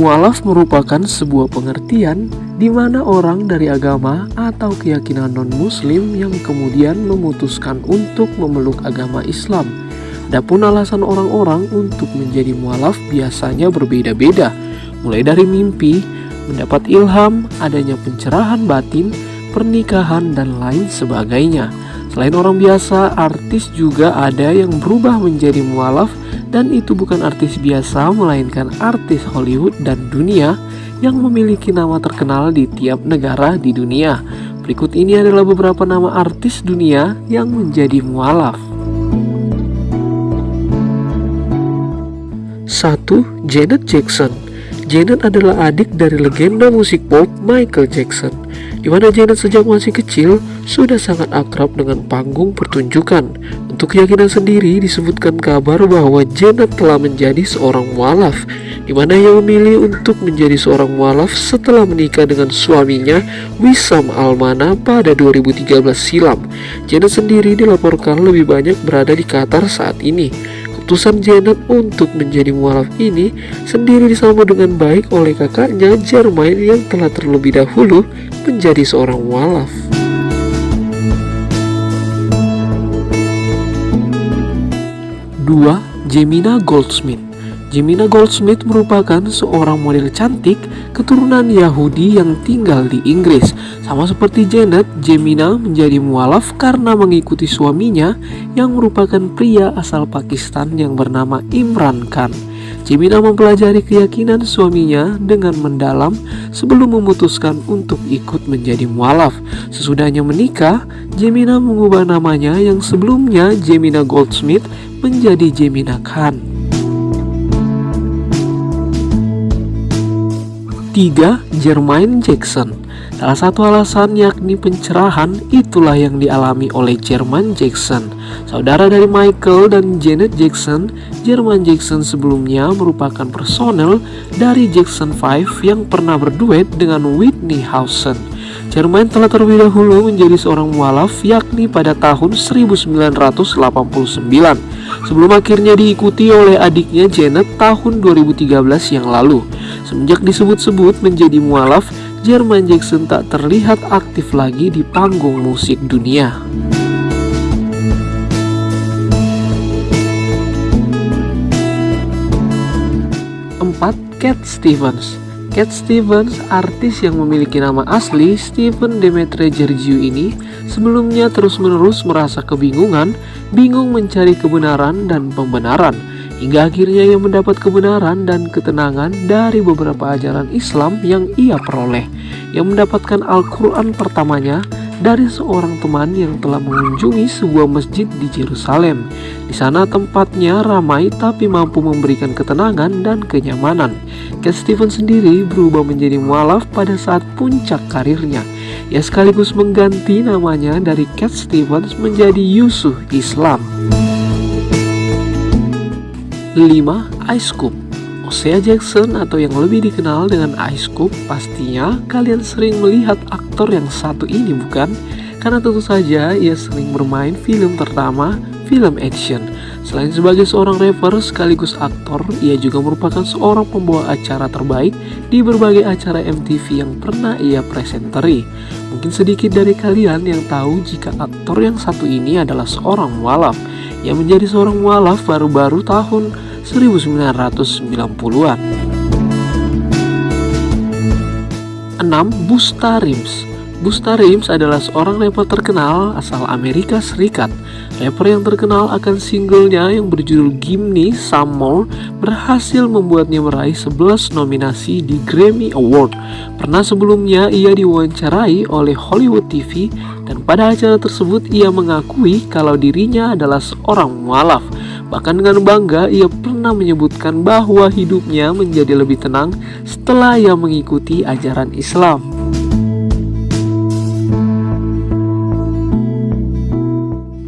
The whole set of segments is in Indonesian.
Mualaf merupakan sebuah pengertian di mana orang dari agama atau keyakinan non-muslim yang kemudian memutuskan untuk memeluk agama Islam. Adapun alasan orang-orang untuk menjadi mualaf biasanya berbeda-beda, mulai dari mimpi, mendapat ilham, adanya pencerahan batin, pernikahan, dan lain sebagainya. Selain orang biasa, artis juga ada yang berubah menjadi mualaf dan itu bukan artis biasa melainkan artis Hollywood dan dunia yang memiliki nama terkenal di tiap negara di dunia. Berikut ini adalah beberapa nama artis dunia yang menjadi mualaf. 1. Janet Jackson Janet adalah adik dari legenda musik pop Michael Jackson, di mana Janet sejak masih kecil sudah sangat akrab dengan panggung pertunjukan. Untuk keyakinan sendiri disebutkan kabar bahwa Janet telah menjadi seorang mualaf, di mana ia memilih untuk menjadi seorang mualaf setelah menikah dengan suaminya Wissam Almana pada 2013 silam. Janet sendiri dilaporkan lebih banyak berada di Qatar saat ini. Keputusan Janet untuk menjadi mualaf ini sendiri disambut dengan baik oleh kakaknya Jermain yang telah terlebih dahulu menjadi seorang mualaf. Dua, Jemina Goldsmith Jemina Goldsmith merupakan seorang model cantik keturunan Yahudi yang tinggal di Inggris. Sama seperti Janet, Jemina menjadi mualaf karena mengikuti suaminya yang merupakan pria asal Pakistan yang bernama Imran Khan. Jemina mempelajari keyakinan suaminya dengan mendalam sebelum memutuskan untuk ikut menjadi mualaf. Sesudahnya menikah, Jemina mengubah namanya yang sebelumnya Jemina Goldsmith menjadi Jemina Khan. 3. Jermaine Jackson Salah satu alasan yakni pencerahan itulah yang dialami oleh Jermaine Jackson Saudara dari Michael dan Janet Jackson Jermaine Jackson sebelumnya merupakan personel dari Jackson 5 yang pernah berduet dengan Whitney Houston Jermain telah terlebih dahulu menjadi seorang mualaf yakni pada tahun 1989 sebelum akhirnya diikuti oleh adiknya Janet tahun 2013 yang lalu. Semenjak disebut-sebut menjadi mualaf, Jermain Jackson tak terlihat aktif lagi di panggung musik dunia. Empat, Cat Stevens Cat Stevens, artis yang memiliki nama asli Steven Demetre Georgiou ini, sebelumnya terus-menerus merasa kebingungan, bingung mencari kebenaran dan pembenaran, hingga akhirnya ia mendapat kebenaran dan ketenangan dari beberapa ajaran Islam yang ia peroleh, yang mendapatkan Al-Quran pertamanya dari seorang teman yang telah mengunjungi sebuah masjid di Jerusalem. Di sana tempatnya ramai tapi mampu memberikan ketenangan dan kenyamanan. Cat Stevens sendiri berubah menjadi mualaf pada saat puncak karirnya. Ia sekaligus mengganti namanya dari Cat Stevens menjadi Yusuf Islam. 5. Ice Cube Osea Jackson atau yang lebih dikenal dengan Ice Cube pastinya kalian sering melihat aktor yang satu ini bukan? Karena tentu saja ia sering bermain film terutama film action. Selain sebagai seorang rapper sekaligus aktor, ia juga merupakan seorang pembawa acara terbaik di berbagai acara MTV yang pernah ia presenteri. Mungkin sedikit dari kalian yang tahu jika aktor yang satu ini adalah seorang mualaf yang menjadi seorang mualaf baru-baru tahun 1990-an. 6. Busta Busta Rhymes adalah seorang rapper terkenal asal Amerika Serikat. Rapper yang terkenal akan singlenya yang berjudul Gimme Some More berhasil membuatnya meraih 11 nominasi di Grammy Award. Pernah sebelumnya ia diwawancarai oleh Hollywood TV dan pada acara tersebut ia mengakui kalau dirinya adalah seorang mualaf. Bahkan dengan bangga ia pernah menyebutkan bahwa hidupnya menjadi lebih tenang setelah ia mengikuti ajaran Islam.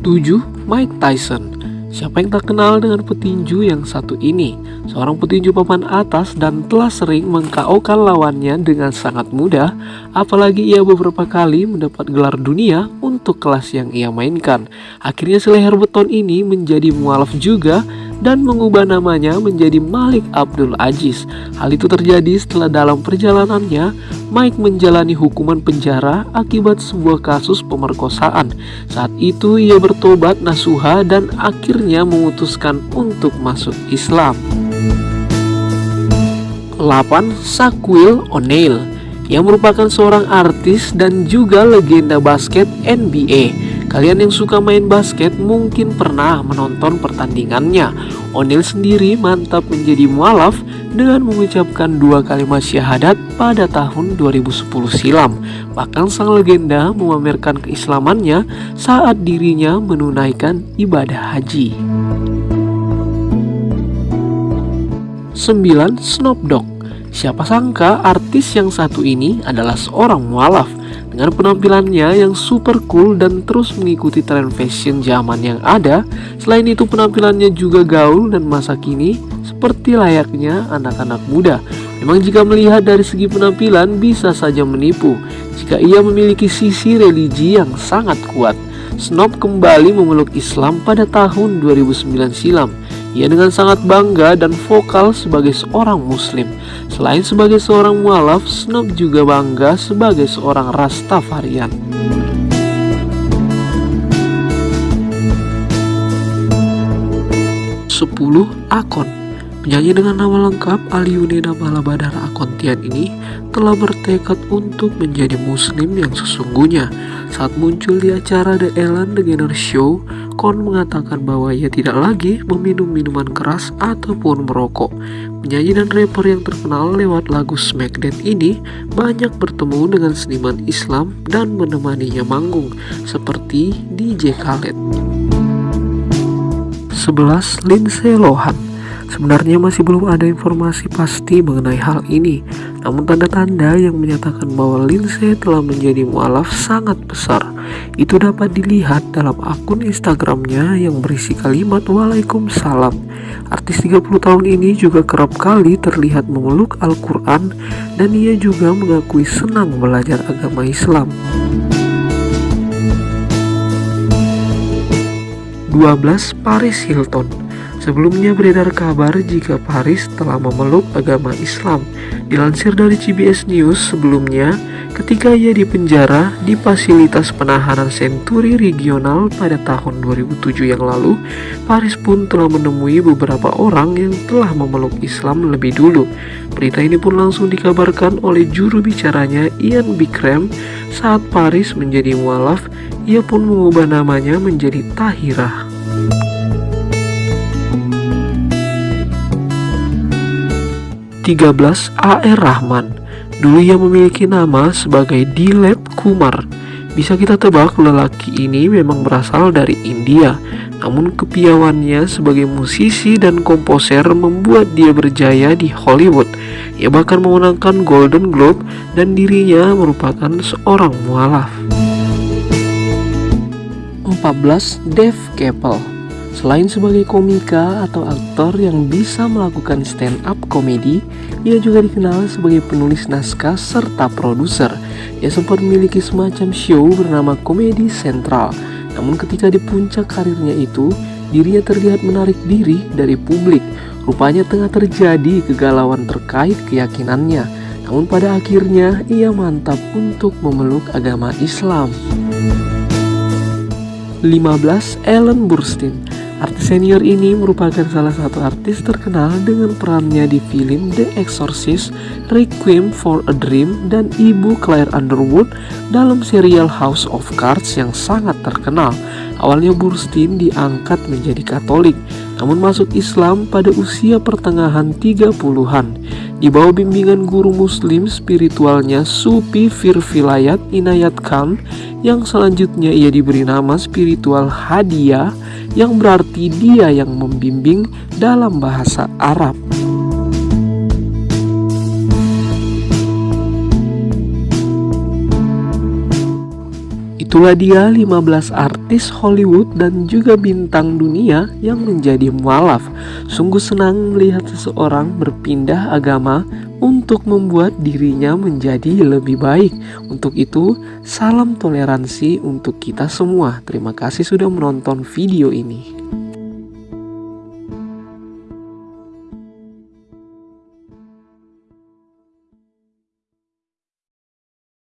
Tujuh, Mike Tyson Siapa yang tak kenal dengan petinju yang satu ini? Seorang petinju papan atas dan telah sering mengkaokan lawannya dengan sangat mudah, apalagi ia beberapa kali mendapat gelar dunia untuk kelas yang ia mainkan. Akhirnya si leher beton ini menjadi mualaf juga dan mengubah namanya menjadi Malik Abdul Aziz. Hal itu terjadi setelah dalam perjalanannya Mike menjalani hukuman penjara akibat sebuah kasus pemerkosaan. Saat itu ia bertobat nasuha dan akhirnya memutuskan untuk masuk Islam. 8. Shaquille O'Neal yang merupakan seorang artis dan juga legenda basket NBA. Kalian yang suka main basket mungkin pernah menonton pertandingannya. O'Neal sendiri mantap menjadi mualaf dengan mengucapkan dua kalimat syahadat pada tahun 2010 silam. Bahkan sang legenda memamerkan keislamannya saat dirinya menunaikan ibadah haji. 9. Snoop Siapa sangka artis yang satu ini adalah seorang mualaf dengan penampilannya yang super cool dan terus mengikuti tren fashion zaman yang ada. Selain itu penampilannya juga gaul dan masa kini seperti layaknya anak-anak muda. Memang jika melihat dari segi penampilan bisa saja menipu jika ia memiliki sisi religi yang sangat kuat. Snob kembali memeluk Islam pada tahun 2009 silam ia dengan sangat bangga dan vokal sebagai seorang muslim. Selain sebagai seorang mualaf, Snob juga bangga sebagai seorang Rastafarian. Sepuluh akun Penyanyi dengan nama lengkap Aliunina Malabadara Akontian ini telah bertekad untuk menjadi muslim yang sesungguhnya. Saat muncul di acara The Ellen DeGeneres Show, Kon mengatakan bahwa ia tidak lagi meminum minuman keras ataupun merokok. Penyanyi dan rapper yang terkenal lewat lagu Smackdown ini banyak bertemu dengan seniman Islam dan menemaninya manggung, seperti DJ Khaled. 11. Lindsay Lohan Sebenarnya masih belum ada informasi pasti mengenai hal ini, namun tanda-tanda yang menyatakan bahwa Lindsay telah menjadi mualaf sangat besar. Itu dapat dilihat dalam akun Instagramnya yang berisi kalimat Waalaikumsalam. Artis 30 tahun ini juga kerap kali terlihat memeluk Al-Quran dan ia juga mengakui senang belajar agama Islam. 12. Paris Hilton Sebelumnya beredar kabar jika Paris telah memeluk agama Islam. Dilansir dari CBS News sebelumnya, ketika ia dipenjara di fasilitas penahanan Senturi Regional pada tahun 2007 yang lalu, Paris pun telah menemui beberapa orang yang telah memeluk Islam lebih dulu. Berita ini pun langsung dikabarkan oleh juru bicaranya Ian Bikram saat Paris menjadi mualaf, ia pun mengubah namanya menjadi Tahirah. 13 AR Rahman. Dulu ia memiliki nama sebagai Dilep Kumar. Bisa kita tebak lelaki ini memang berasal dari India. Namun kepiawannya sebagai musisi dan komposer membuat dia berjaya di Hollywood. Ia bahkan memenangkan Golden Globe dan dirinya merupakan seorang mualaf. 14. Dave Chappelle Selain sebagai komika atau aktor yang bisa melakukan stand up komedi, ia juga dikenal sebagai penulis naskah serta produser. Ia sempat memiliki semacam show bernama Komedi Sentral. Namun ketika di puncak karirnya itu, dirinya terlihat menarik diri dari publik. Rupanya tengah terjadi kegalauan terkait keyakinannya. Namun pada akhirnya ia mantap untuk memeluk agama Islam. 15. Ellen Burstyn Artis senior ini merupakan salah satu artis terkenal dengan perannya di film The Exorcist, Requiem for a Dream, dan ibu Claire Underwood dalam serial House of Cards yang sangat terkenal. Awalnya Burstyn diangkat menjadi Katolik, namun masuk Islam pada usia pertengahan 30-an. Di bawah bimbingan guru muslim spiritualnya Supi Firvilayat Inayat Khan, yang selanjutnya ia diberi nama spiritual Hadiah yang berarti dia yang membimbing dalam bahasa Arab. Itulah dia 15 artis Hollywood dan juga bintang dunia yang menjadi mualaf. Sungguh senang melihat seseorang berpindah agama untuk membuat dirinya menjadi lebih baik. Untuk itu, salam toleransi untuk kita semua. Terima kasih sudah menonton video ini.